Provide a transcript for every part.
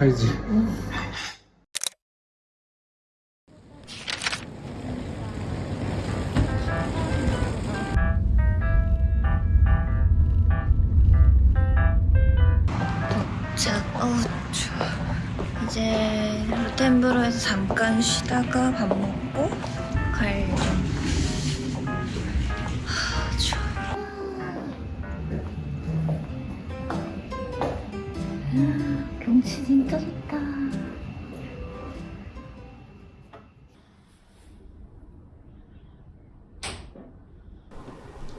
어 어우 추워. 이제 루텐브로에서 잠깐 쉬다가 밥 먹고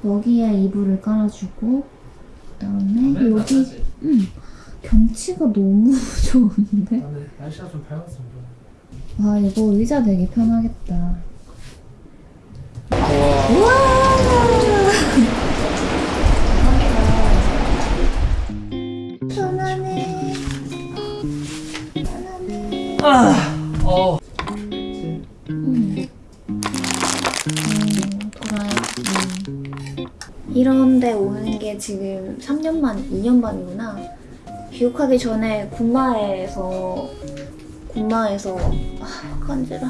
여기에 이불을 깔아주고 그다음에 여기 음, 경치가 너무 좋은데? 나는 날씨가 좀 밝았어 아 이거 의자 되게 편하겠다. 편하네. 편하네. 오는 게 지금 3년 만, 2년 만이구나. 귀국하기 전에 군마에서 군마에서 아 간지러.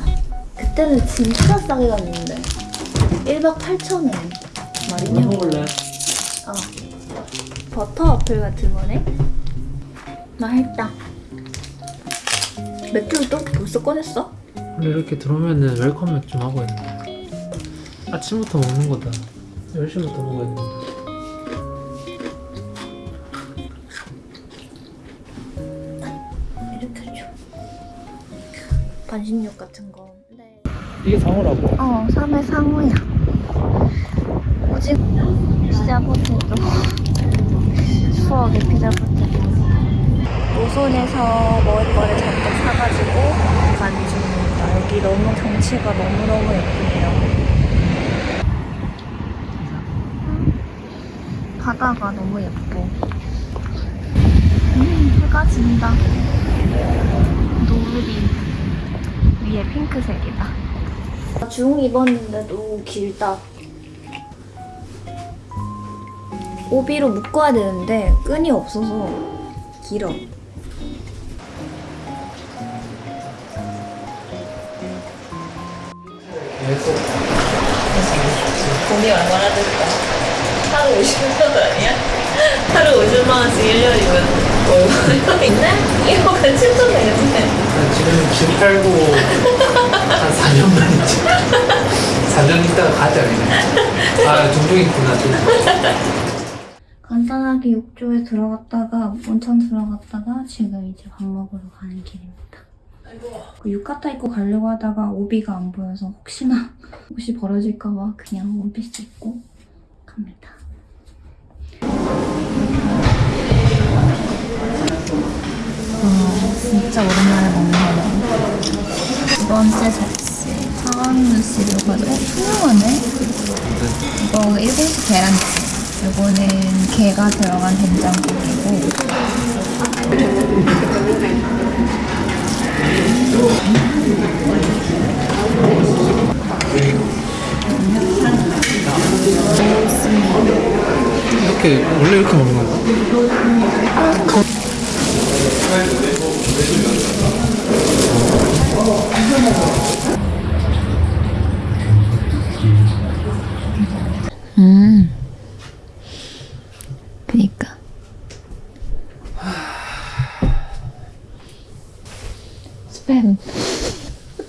그때는 진짜 싸게 갔는데 1박 8천원 말이냐? 먹을래? 어. 버터 와플 같은 거네. 맛있다. 맥주를 또 벌써 꺼냈어? 원래 이렇게 들어오면은 welcome 맥주 하고 있는데 아침부터 먹는 거다 10시부터 먹어야 된다 반신욕 같은 거. 네. 이게 상어라고? 어, 3회 상어야. 오직 피자 포테도. 추억의 피자 포테도. 노선에서 먹을 거를 잔뜩 사가지고 간 중입니다. 여기 너무 경치가 너무너무 예쁘네요. 바다가 너무 예뻐. 음, 해가 진다. 노을이 위에 핑크색이다. 중 입었는데도 길다. 오비로 묶어야 되는데 끈이 없어서 길어. 돈이 얼마나 들까? 하루 50만 원 아니야? 하루 50만 원씩 1년이면 뭐 있네? 1억은 7천 되겠네. 난 지금 집 팔고 한 4년 만이지 4년 있다가 가자 그냥 아 종종 있구나 좀 간단하게 욕조에 들어갔다가 온천 들어갔다가 지금 이제 밥 먹으러 가는 길입니다. 그 유카타 입고 가려고 하다가 오비가 안 보여서 혹시나 혹시 벌어질까봐 그냥 원피스 입고 갑니다. 와 진짜 오랜만에 먹는 거네. 두 번째 접시 씨를 가지고 어, 투명하네? 이거 일본식 계란찜. 이거는 게가 들어간 된장국이고 이렇게 원래 이렇게 먹는 건가? 음 그니까. 스팸.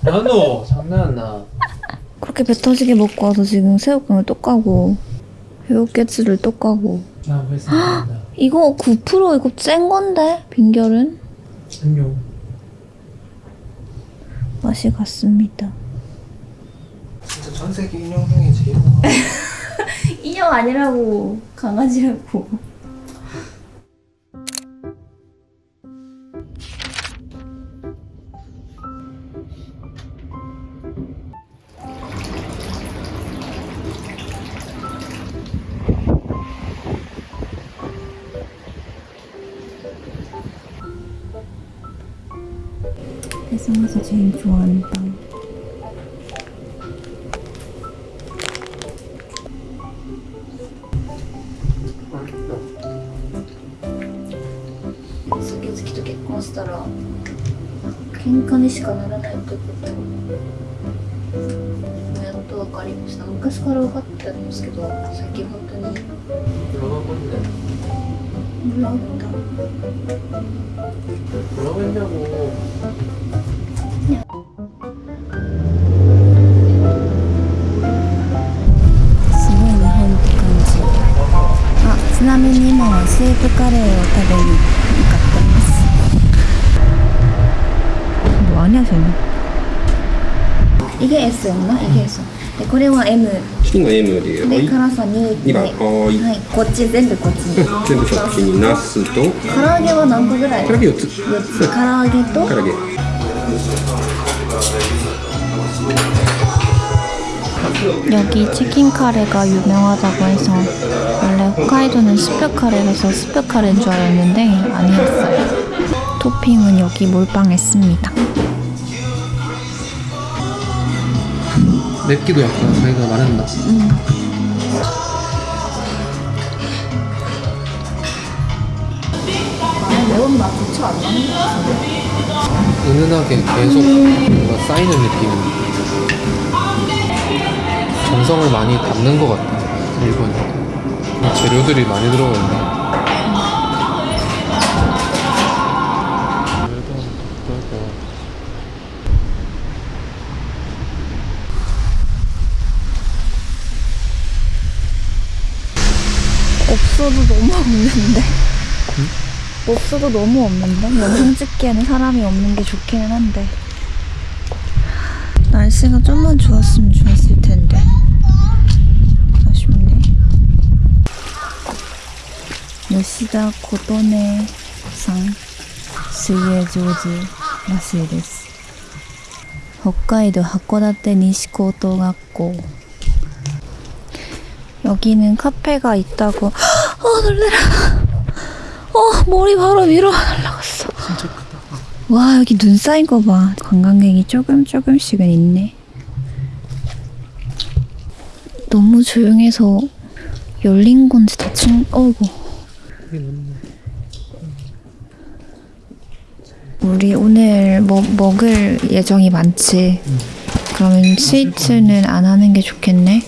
연호 장난나? 그렇게 배 터지게 먹고 와서 지금 새우깡을 또 까고 회오깨츠를 또 까고. 벌써 된다. 이거 9% 이거 센 건데? 빈결은 안녕. 맛이 갔습니다. 진짜 전 세계 인형 중에 제일 좋아. 인형 아니라고 강아지라고 세상에서 제일 좋아하는 빵 스키즈키도 と結婚したら喧嘩にしかならないってことやっと分かりました昔から分かってたんですけど最近本当に 뭐라고 했는데? 몰랐다 뭐라고 プカレーを食べに向かってます 뭐하냐 쟤는 이게 S였나? 이게 S 네, これは M 今 M で、はい、で辛さ2 2番、はーい、はいこっち全部こっちに全部そっちに、ナスと、唐揚げは何個ぐらい唐揚げ4つ、 4つ唐揚げと唐揚げ。 여기 치킨 카레가 유명하다고 해서 원래 홋카이도는 스프 카레라서 스프 카레인 줄 알았는데 아니었어요. 토핑은 여기 몰빵했습니다. 맵기도 약간 자기가 말했나? 매운맛 좋지 않나? 은은하게 계속 뭔가 쌓이는 느낌. 정성을 많이 담는 것 같아. 일본이. 재료들이 많이 들어가 있네. 없어도 너무 없는데? 없어도 너무 없는데? 영상 찍기에는 사람이 없는 게 좋기는 한데 날씨가 좀만 좋았으면 좋았을 요시다 고도네 상水泳上手らしいです北海道函館西高等学校 여기는 카페가 있다고. 어 놀래라. 어 머리 바로 위로 날라갔어. 진짜 크다. 와 여기 눈 쌓인 거 봐. 관광객이 조금 조금씩은 있네. 너무 조용해서 열린 건지 닫힌. 어이구. 여긴 없네. 우리 오늘 뭐, 먹을 예정이 많지. 응. 그러면 스위트는 안 하는 게 좋겠네.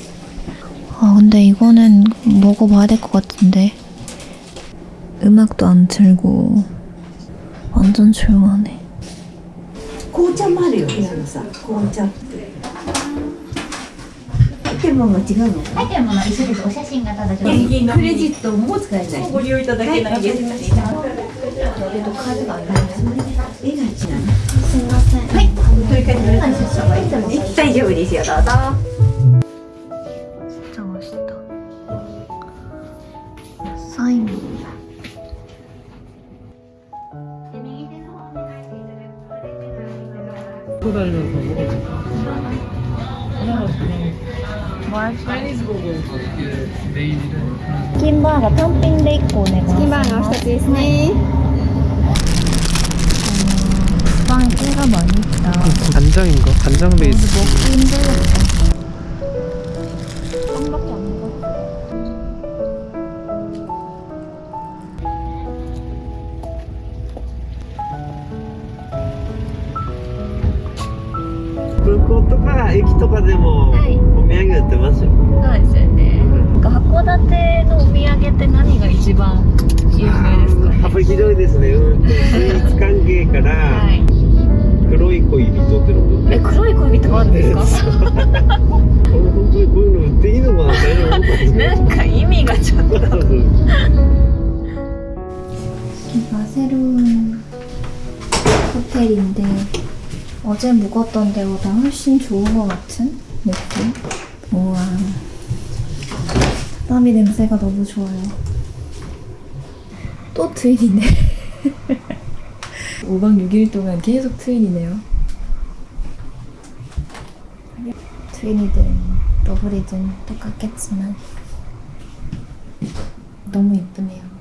아 근데 이거는 먹어봐야 될 것 같은데. 음악도 안 틀고 완전 조용하네. 고자 말이요, 고자. 고자. ってが違うのアイテムは一緒です。お写真がただちょっと。クレジットも使えない。ご利用いただけないです。えっと、カードがす。すみません。はい。大丈夫ですよ。どうぞ。古代のと思う。 인 또 다니면서 먹어보자. 뭐 할까? 이게 메인이래. 킴바가 텀핑で1個お願いします킴바가 2つですね빵에 깨가 많이 있다 간장인가? 간장 베이스. 먹기 힘들겠다 とか駅とかでも、お土産売ってますよ。そうですよね、うん、函館のお土産って何が一番有名ですか、ね、幅広いですね。うんスイーツ関係から、黒い恋人ってのもえ黒い恋人あるんですか？本当にこういうの売っていいのかななんか意味がちょっと。バセルホテルで 어제 묵었던 데보다 훨씬 좋은 것 같은 느낌? 우와. 땀이 냄새가 너무 좋아요. 또 트윈이네. 5박 6일 동안 계속 트윈이네요. 트윈이든 더블이든 똑같겠지만 너무 예쁘네요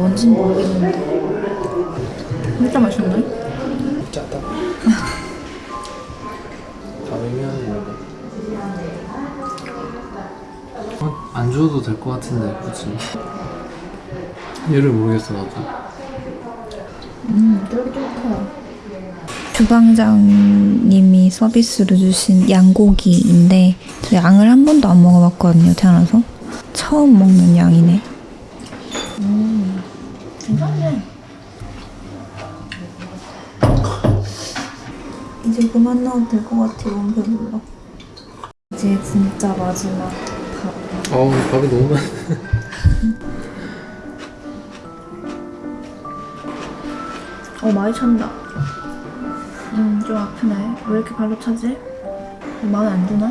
뭔진 모르겠는데 진짜 맛있네. 짜다. 다음이면 뭐가? 어, 안 줘도 될 것 같은데, 그치? 얘를 모르겠어, 나도. 음, 쫄깃쫄깃해요. 주방장님이 서비스로 주신 양고기인데 저 양을 한 번도 안 먹어봤거든요 태어나서 처음 먹는 양이네 음 괜찮네 이제 그만 나와도 될 것 같아요 너무 배불러 이제 진짜 마지막 밥 어우, 밥이 너무 많아. 어 많이 찬다. 음좀 아프네. 왜 이렇게 발로 차지? 마음에 안 드나?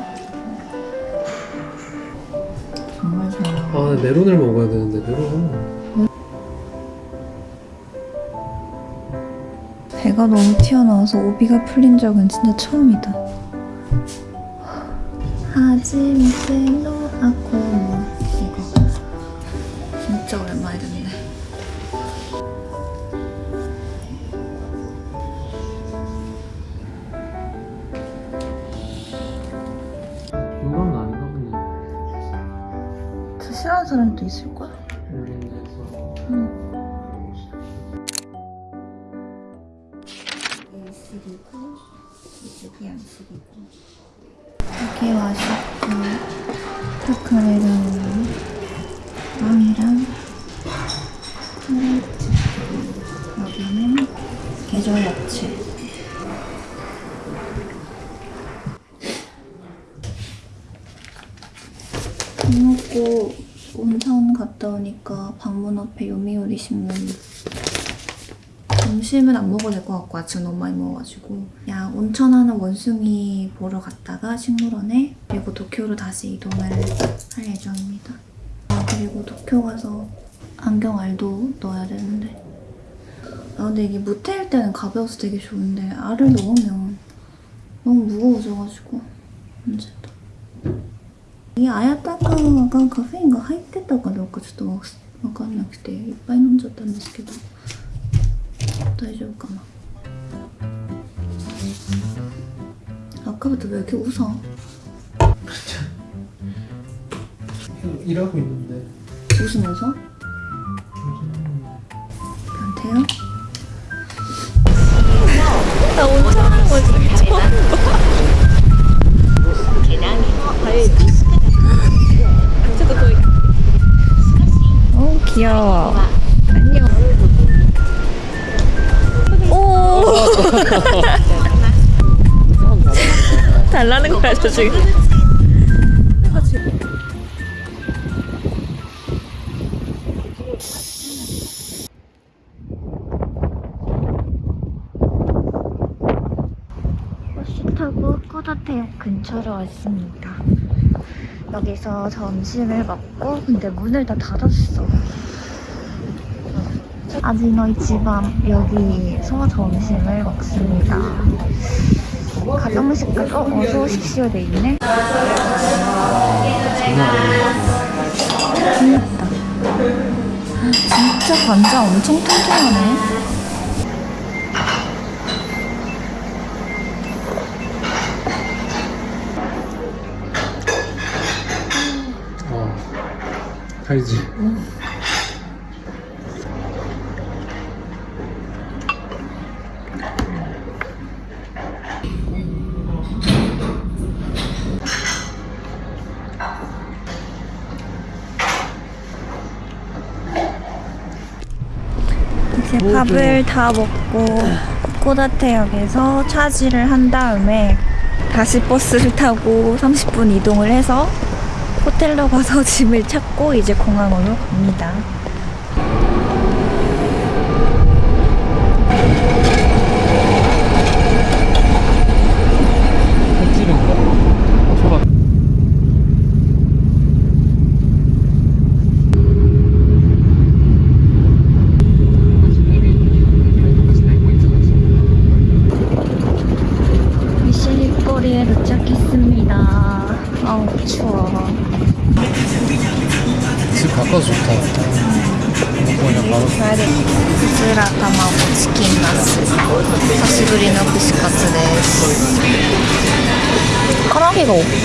정말 잘. 아, 메론을 먹어야 되는데, 메론. 배가 너무 튀어나와서 오비가 풀린 적은 진짜 처음이다. 하지미세노 아코모 이거 진짜 오랜만에 듣네. 유감은 아닌가 본데. 저 싫어하는 사람도 있을 거야. 일식이고 이쪽이 양식이고. 이게 맛있고 타카레랑 빵이랑 플레이트 여기는 계절 야채. 밥 먹고 온천 갔다 오니까 방문 앞에 요미우리 신문 점심은 안 먹어도 될 것 같고 아침 너무 많이 먹어가지고 그냥 온천하는 원숭이 보러 갔다가 식물원에 그리고 도쿄로 다시 이동을 할 예정입니다. 아 그리고 도쿄 가서 안경 알도 넣어야 되는데 아 근데 이게 무태일 때는 가벼워서 되게 좋은데 알을 넣으면 너무 무거워져가지고 문제다. いや、あやたかがカフェインが入ってたかどうかちょっとわわかんなくていっぱい飲んじゃったんですけど 大丈夫かな 아까부터 왜 이렇게 웃어? 일하고 있는데. 웃으면서? 변태요? 나 온천하는 거 되게 처음 어 귀여워 달라는 거야 저 지금 꼬다태역 근처로 왔습니다. 여기서 점심을 먹고 근데 문을 다 닫았어. 아지노 이치반 여기서 점심을 먹습니다. 가정식까지 어, 어서 오십시오 돼 있네. 끝났다. 진짜 관자 엄청 통통하네. 어. 알지. 이제 밥을 다 먹고 꼬다태역에서 차지를 한 다음에 다시 버스를 타고 30분 이동을 해서 호텔로 가서 짐을 찾고 이제 공항으로 갑니다.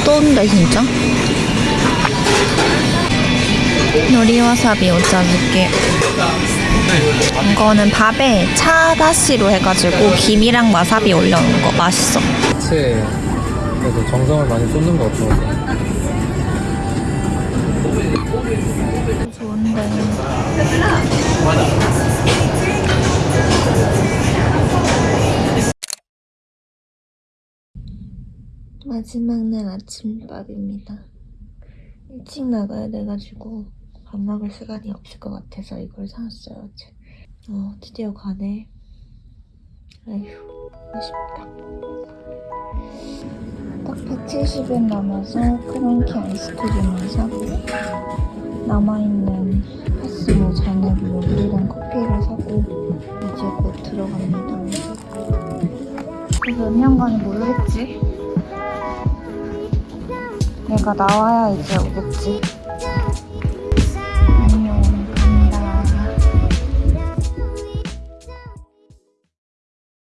떠온다 진짜 놀이와사비 오짜즈게 이거는 밥에 차다시로 해가지고 김이랑 와사비 올려놓은 거. 맛있어. 그래도 정성을 많이 쏟는 거 같아 좋은데. 마지막 날 아침밥입니다 일찍 나가야 돼가지고 밥 먹을 시간이 없을 것 같아서 이걸 사왔어요 어 드디어 가네 아휴 아쉽다 딱 170엔 남아서 크런키 아이스크림을 사고 남아있는 파스모 잔으로 우리랑 커피를 사고 이제 곧 들어갑니다. 그래서 몇 년간은 모르겠지? 내가 나와야 이제 오겠지.